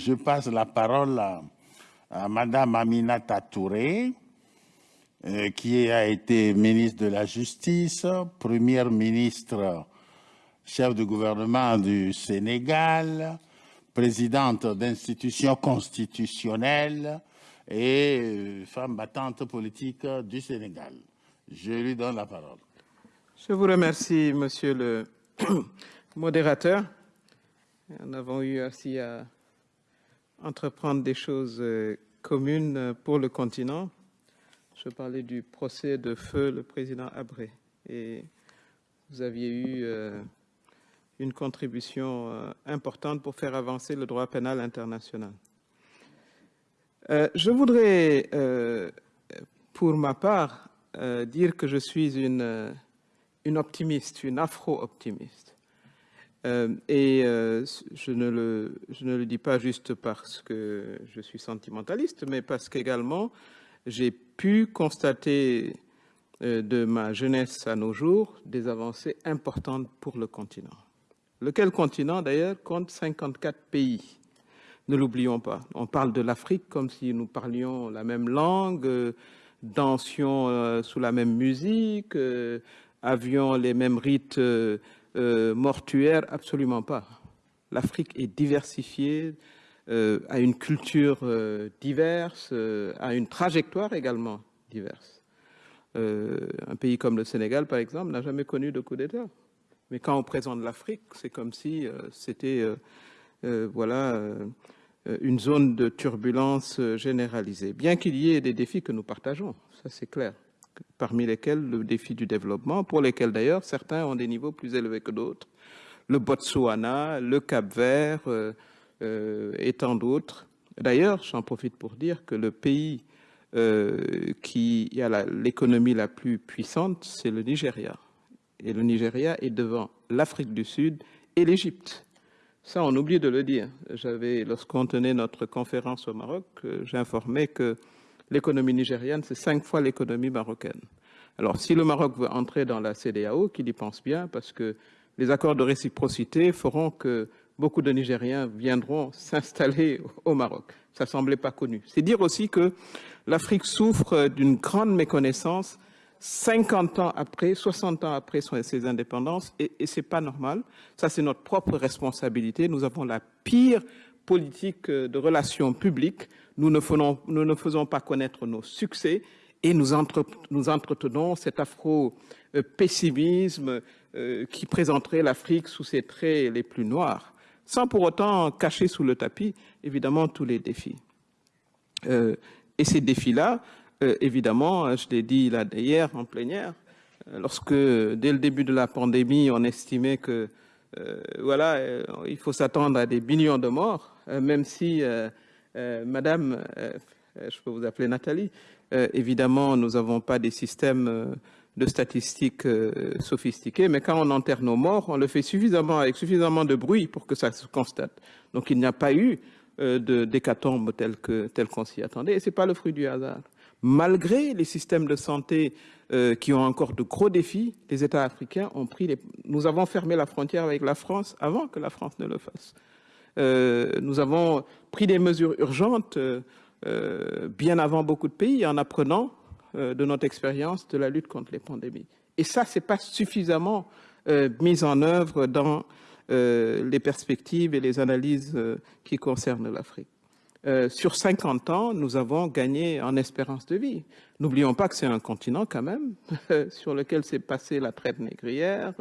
je passe la parole à, à Madame Aminata Touré, euh, qui a été ministre de la Justice, première ministre chef de gouvernement du Sénégal, présidente d'institutions constitutionnelles et euh, femme battante politique du Sénégal. Je lui donne la parole. Je vous remercie, monsieur le modérateur. Nous avons eu aussi à entreprendre des choses euh, communes pour le continent. Je parlais du procès de feu le président Abré et vous aviez eu euh, une contribution euh, importante pour faire avancer le droit pénal international. Euh, je voudrais, pour ma part, dire que je suis une optimiste, une afro-optimiste. Et je, ne le, je ne le dis pas juste parce que je suis sentimentaliste, mais parce qu'également, j'ai pu constater euh, de ma jeunesse à nos jours des avancées importantes pour le continent. Lequel continent, d'ailleurs, compte 54 pays. Ne l'oublions pas. On parle de l'Afrique comme si nous parlions la même langue, euh, dansions euh, sous la même musique, avions les mêmes rites mortuaires. Absolument pas. L'Afrique est diversifiée, euh, à une culture euh, diverse, euh, à une trajectoire également diverse. un pays comme le Sénégal, par exemple, n'a jamais connu de coup d'État. Mais quand on présente l'Afrique, c'est comme si c'était voilà, une zone de turbulence généralisée. Bien qu'il y ait des défis que nous partageons, ça c'est clair, parmi lesquels le défi du développement, pour lesquels d'ailleurs certains ont des niveaux plus élevés que d'autres. Le Botswana, le Cap-Vert, euh, et tant d'autres. D'ailleurs, j'en profite pour dire que le pays euh, qui a l'économie la, plus puissante, c'est le Nigeria. Et le Nigeria est devant l'Afrique du Sud et l'Égypte. Ça, on oublie de le dire. J'avais, lorsqu'on tenait notre conférence au Maroc, euh, j'informais que l'économie nigériane, c'est cinq fois l'économie marocaine. Alors, si le Maroc veut entrer dans la CDAO, qu'il y pense bien, parce que les accords de réciprocité feront que beaucoup de Nigériens viendront s'installer au Maroc. Ça semblait pas connu. C'est dire aussi que l'Afrique souffre d'une grande méconnaissance 50 ans après, 60 ans après ses indépendances, et, et c'est pas normal. Ça, c'est notre propre responsabilité. Nous avons la pire politique de relations publiques. Nous ne faisons, pas connaître nos succès et nous, entre, nous entretenons cet afro-pessimisme euh, qui présenterait l'Afrique sous ses traits les plus noirs sans pour autant cacher sous le tapis, évidemment, tous les défis. Euh, et ces défis-là, euh, évidemment, je l'ai dit là hier en plénière, euh, lorsque dès le début de la pandémie, on estimait que voilà, il faut s'attendre à des millions de morts, même si, Madame, je peux vous appeler Nathalie, évidemment, nous n'avons pas des systèmes de statistiques euh, sophistiquées, mais quand on enterre nos morts, on le fait suffisamment avec suffisamment de bruit pour que ça se constate. Donc il n'y a pas eu euh, d'hécatombe tel que tel qu'on s'y attendait, et c'est pas le fruit du hasard. Malgré les systèmes de santé euh, qui ont encore de gros défis, les États africains ont pris les... Nous avons fermé la frontière avec la France avant que la France ne le fasse. Euh, nous avons pris des mesures urgentes euh, bien avant beaucoup de pays en apprenant de notre expérience de la lutte contre les pandémies. Et ça, ce n'est pas suffisamment mis en œuvre dans les perspectives et les analyses qui concernent l'Afrique. Sur 50 ans, nous avons gagné en espérance de vie. N'oublions pas que c'est un continent quand même sur lequel s'est passée la traite négrière,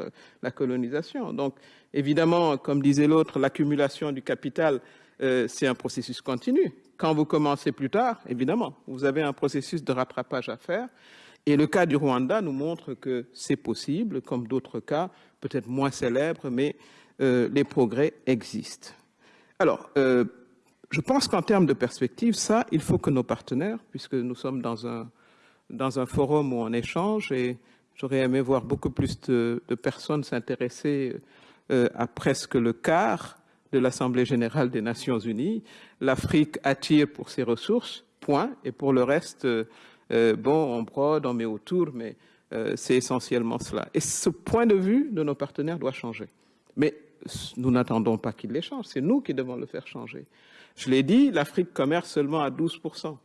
la colonisation. Donc évidemment, comme disait l'autre, l'accumulation du capital, c'est un processus continu quand vous commencez plus tard, évidemment, vous avez un processus de rattrapage à faire. Et le cas du Rwanda nous montre que c'est possible, comme d'autres cas, peut-être moins célèbres, mais euh, les progrès existent. Alors, euh, je pense qu'en termes de perspective, ça, il faut que nos partenaires, puisque nous sommes dans un, dans un forum où on échange, et j'aurais aimé voir beaucoup plus de, de personnes s'intéresser euh, à presque le quart de l'Assemblée générale des Nations unies. L'Afrique attire pour ses ressources, point, et pour le reste, euh, euh, bon, on brode, on met autour, mais euh, c'est essentiellement cela. Et ce point de vue de nos partenaires doit changer. Mais nous n'attendons pas qu'il les change, c'est nous qui devons le faire changer. Je l'ai dit, l'Afrique commerce seulement à 12%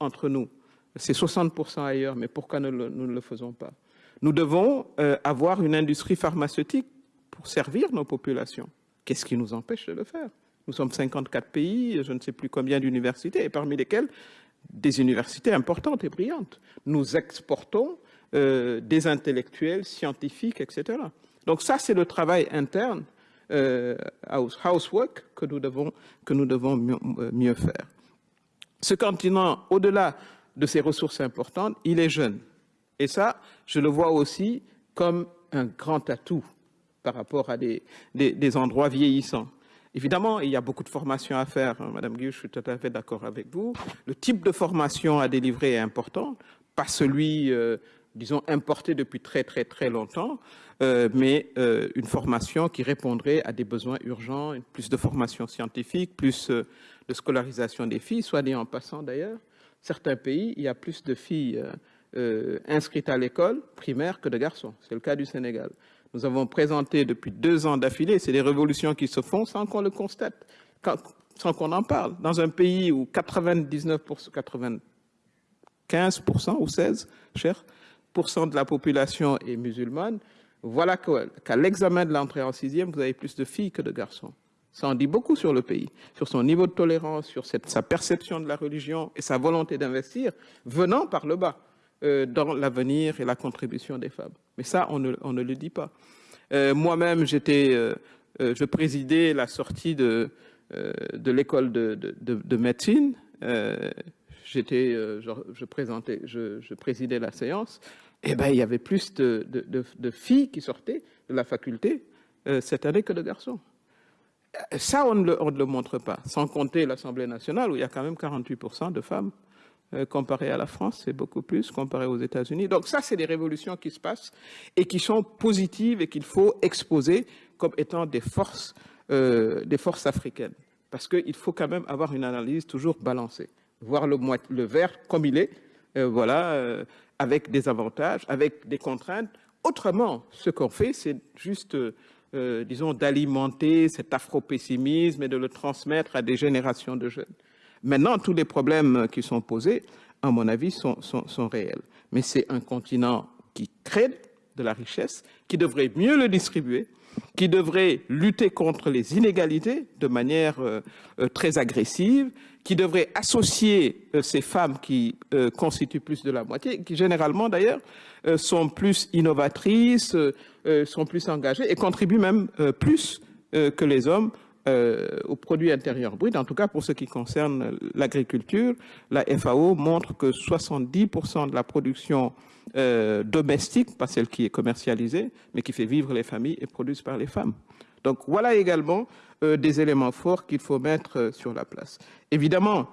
entre nous. C'est 60% ailleurs, mais pourquoi nous, ne le faisons pas? Nous devons euh, avoir une industrie pharmaceutique pour servir nos populations. Qu'est-ce qui nous empêche de le faire? Nous sommes 54 pays, je ne sais plus combien d'universités, et parmi lesquelles des universités importantes et brillantes. Nous exportons euh, des intellectuels, scientifiques, etc. Donc ça, c'est le travail interne, housework, que nous devons, euh, mieux, faire. Ce continent, au-delà de ses ressources importantes, il est jeune. Et ça, je le vois aussi comme un grand atout par rapport à des, endroits vieillissants. Évidemment, il y a beaucoup de formations à faire. Hein, Madame Guy, je suis tout à fait d'accord avec vous. Le type de formation à délivrer est important, pas celui, euh, disons, importé depuis très, très, très longtemps, euh, mais euh, une formation qui répondrait à des besoins urgents, plus de formation scientifique, plus de scolarisation des filles, soit dit en passant d'ailleurs. Certains pays, il y a plus de filles inscrites à l'école primaire que de garçons. C'est le cas du Sénégal. Nous avons présenté depuis deux ans d'affilée, c'est des révolutions qui se font sans qu'on le constate, sans qu'on en parle. Dans un pays où 99%, 95% ou 16%, cher, de la population est musulmane, voilà qu'à l'examen de l'entrée en sixième, vous avez plus de filles que de garçons. Ça en dit beaucoup sur le pays, sur son niveau de tolérance, sur sa perception de la religion et sa volonté d'investir, venant par le bas. Euh, dans l'avenir et la contribution des femmes. Mais ça, on ne, le dit pas. Euh, moi-même, j'étais, euh, je présidais la sortie de, l'école de, de, de, médecine. j'étais, je, présentais, je, présidais la séance. Eh ben, il y avait plus de, filles qui sortaient de la faculté cette année que de garçons. Ça, on ne, le, montre pas, sans compter l'Assemblée nationale où il y a quand même 48% de femmes euh, comparé à la France, c'est beaucoup plus comparé aux États-Unis. Donc ça, c'est des révolutions qui se passent et qui sont positives et qu'il faut exposer comme étant des forces, euh, des forces africaines. Parce qu'il faut quand même avoir une analyse toujours balancée, voir le, le verre comme il est, euh, voilà, euh, avec des avantages, avec des contraintes. Autrement, ce qu'on fait, c'est juste, euh, disons, d'alimenter cet afro-pessimisme et de le transmettre à des générations de jeunes. Maintenant, tous les problèmes qui sont posés, à mon avis, sont, réels. Mais c'est un continent qui crée de la richesse, qui devrait mieux le distribuer, qui devrait lutter contre les inégalités de manière euh, euh, très agressive, qui devrait associer euh, ces femmes qui constituent plus de la moitié, qui généralement d'ailleurs sont plus innovatrices, sont plus engagées et contribuent même plus que les hommes euh, au produit intérieur brut, en tout cas pour ce qui concerne l'agriculture, la FAO montre que 70% de la production euh, domestique, pas celle qui est commercialisée, mais qui fait vivre les familles, est produite par les femmes. Donc voilà également euh, des éléments forts qu'il faut mettre sur la place. Évidemment,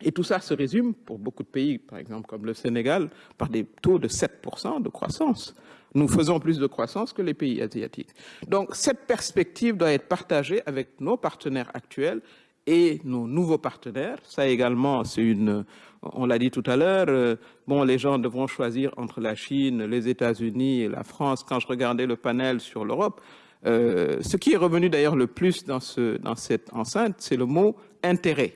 et tout ça se résume, pour beaucoup de pays, par exemple comme le Sénégal, par des taux de 7% de croissance. Nous faisons plus de croissance que les pays asiatiques. Donc cette perspective doit être partagée avec nos partenaires actuels et nos nouveaux partenaires. Ça également, c'est une, on l'a dit tout à l'heure, euh, bon, les gens devront choisir entre la Chine, les États-Unis et la France. Quand je regardais le panel sur l'Europe, euh, ce qui est revenu d'ailleurs le plus dans, ce, dans cette enceinte, c'est le mot intérêt.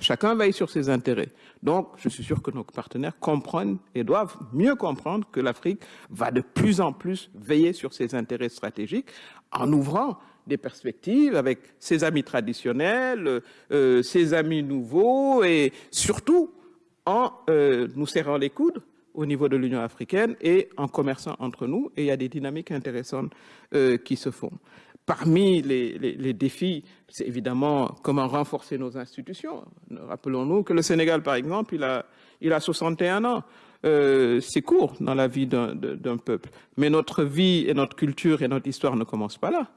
Chacun veille sur ses intérêts. Donc, je suis sûr que nos partenaires comprennent et doivent mieux comprendre que l'Afrique va de plus en plus veiller sur ses intérêts stratégiques en ouvrant des perspectives avec ses amis traditionnels, euh, ses amis nouveaux et surtout en euh, nous serrant les coudes au niveau de l'Union africaine et en commerçant entre nous. Et il y a des dynamiques intéressantes euh, qui se font. Parmi les, défis, c'est évidemment comment renforcer nos institutions. Rappelons-nous que le Sénégal, par exemple, il a, il a 61 ans. Euh, c'est court dans la vie d'un peuple. Mais notre vie et notre culture et notre histoire ne commencent pas là.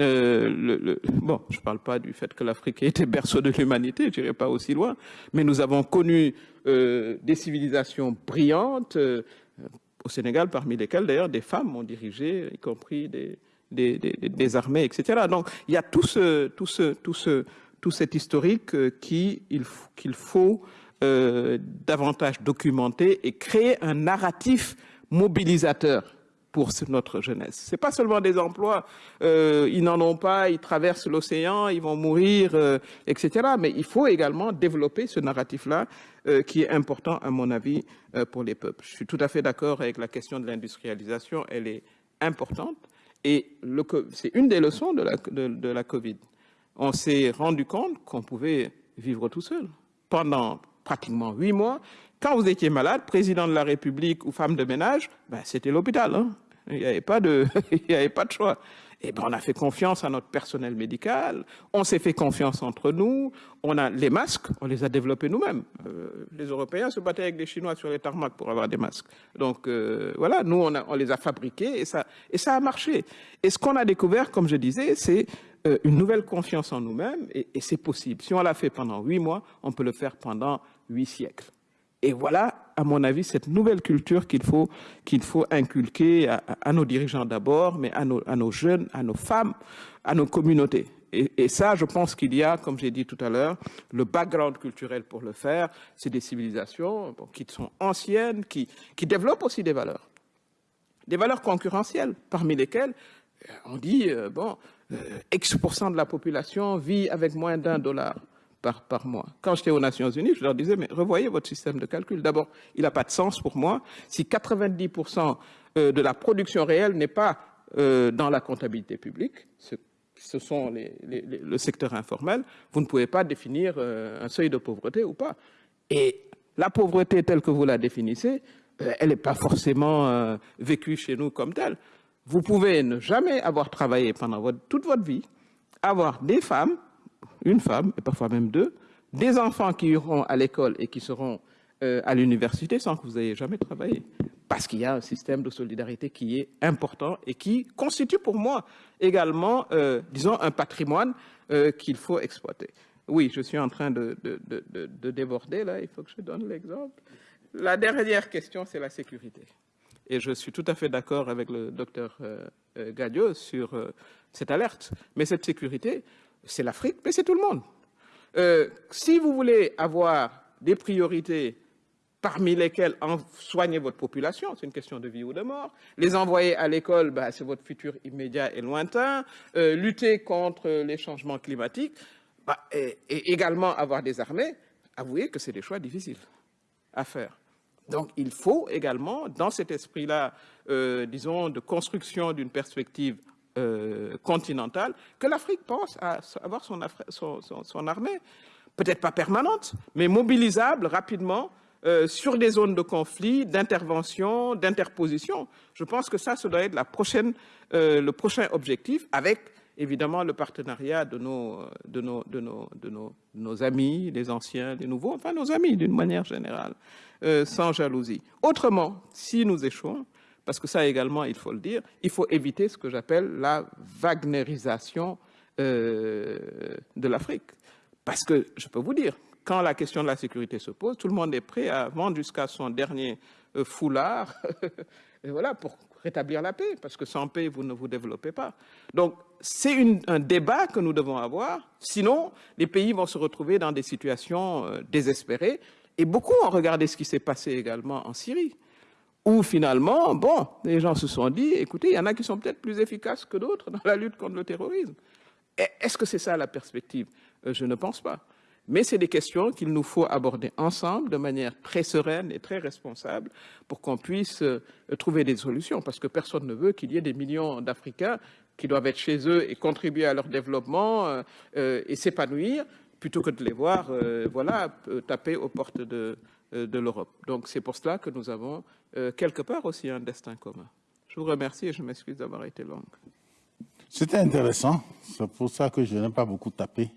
Euh, bon, je ne parle pas du fait que l'Afrique était berceau de l'humanité, je n'irai pas aussi loin, mais nous avons connu euh, des civilisations brillantes, au Sénégal, parmi lesquelles d'ailleurs des femmes ont dirigé, y compris des, des, armées, etc. Donc il y a tout ce, tout ce, tout ce, tout cet historique euh, qu'il faut euh, davantage documenter et créer un narratif mobilisateur pour notre jeunesse. C'est pas seulement des emplois, euh, ils n'en ont pas, ils traversent l'océan, ils vont mourir, etc. Mais il faut également développer ce narratif-là qui est important, à mon avis, pour les peuples. Je suis tout à fait d'accord avec la question de l'industrialisation, elle est importante. Et c'est une des leçons de la, Covid. On s'est rendu compte qu'on pouvait vivre tout seul pendant pratiquement huit mois. Quand vous étiez malade, président de la République ou femme de ménage, ben, c'était l'hôpital. Hein. Il n'y avait pas de choix. Et ben, on a fait confiance à notre personnel médical, on s'est fait confiance entre nous, on a les masques, on les a développés nous-mêmes. Euh, les Européens se battaient avec les Chinois sur les tarmacs pour avoir des masques. Donc euh, voilà, nous on, a, on, les a fabriqués et ça, et ça a marché. Et ce qu'on a découvert, comme je disais, c'est euh, une nouvelle confiance en nous-mêmes et, et c'est possible. Si on l'a fait pendant huit mois, on peut le faire pendant huit siècles. Et voilà, à mon avis, cette nouvelle culture qu'il faut, inculquer à, nos dirigeants d'abord, mais à nos, jeunes, à nos femmes, à nos communautés. Et, ça, je pense qu'il y a, comme j'ai dit tout à l'heure, le background culturel pour le faire. C'est des civilisations qui sont anciennes, qui, qui développent aussi des valeurs. Des valeurs concurrentielles, parmi lesquelles euh, on dit, euh, bon, euh, X% de la population vit avec moins d'un dollar par, mois. Quand j'étais aux Nations Unies, je leur disais, mais revoyez votre système de calcul. D'abord, il n'a pas de sens pour moi si 90% de la production réelle n'est pas euh, dans la comptabilité publique, ce, sont le secteur informel, vous ne pouvez pas définir euh, un seuil de pauvreté ou pas. Et la pauvreté telle que vous la définissez, euh, elle n'est pas forcément euh, vécue chez nous comme telle. Vous pouvez ne jamais avoir travaillé pendant toute votre vie, avoir des femmes une femme, et parfois même deux, des enfants qui iront à l'école et qui seront euh, à l'université sans que vous ayez jamais travaillé. Parce qu'il y a un système de solidarité qui est important et qui constitue pour moi également, euh, disons, un patrimoine euh, qu'il faut exploiter. Oui, je suis en train de, de, de, de, déborder là, il faut que je donne l'exemple. La dernière question, c'est la sécurité. Et je suis tout à fait d'accord avec le docteur Gadio sur cette alerte. Mais cette sécurité, c'est l'Afrique, mais c'est tout le monde. Euh, si vous voulez avoir des priorités parmi lesquelles soigner votre population, c'est une question de vie ou de mort, les envoyer à l'école, bah, c'est votre futur immédiat et lointain, euh, lutter contre les changements climatiques, bah, et, et également avoir des armées, avouez que c'est des choix difficiles à faire. Donc il faut également, dans cet esprit-là, euh, disons, de construction d'une perspective euh, continentale, que l'Afrique pense à avoir son, armée, peut-être pas permanente, mais mobilisable rapidement euh, sur des zones de conflit, d'intervention, d'interposition. Je pense que ça, ça doit être euh, le prochain objectif, avec évidemment le partenariat de nos, nos amis, les anciens, les nouveaux, enfin nos amis d'une manière générale, euh, sans jalousie. Autrement, si nous échouons, parce que ça également, il faut le dire, il faut éviter ce que j'appelle la Wagnerisation euh, de l'Afrique. Parce que, je peux vous dire, quand la question de la sécurité se pose, tout le monde est prêt à vendre jusqu'à son dernier euh, foulard voilà, pour rétablir la paix, parce que sans paix, vous ne vous développez pas. Donc, c'est un débat que nous devons avoir, sinon, les pays vont se retrouver dans des situations euh, désespérées, et beaucoup ont regardé ce qui s'est passé également en Syrie où finalement, bon, les gens se sont dit, écoutez, il y en a qui sont peut-être plus efficaces que d'autres dans la lutte contre le terrorisme. Est-ce que c'est ça la perspective? Euh, Je ne pense pas. Mais c'est des questions qu'il nous faut aborder ensemble de manière très sereine et très responsable pour qu'on puisse euh, trouver des solutions. Parce que personne ne veut qu'il y ait des millions d'Africains qui doivent être chez eux et contribuer à leur développement euh, et s'épanouir plutôt que de les voir voilà, taper aux portes de, euh, de l'Europe. Donc c'est pour cela que nous avons euh, quelque part aussi un destin commun. Je vous remercie et je m'excuse d'avoir été longue. C'était intéressant. C'est pour ça que je n'ai pas beaucoup tapé.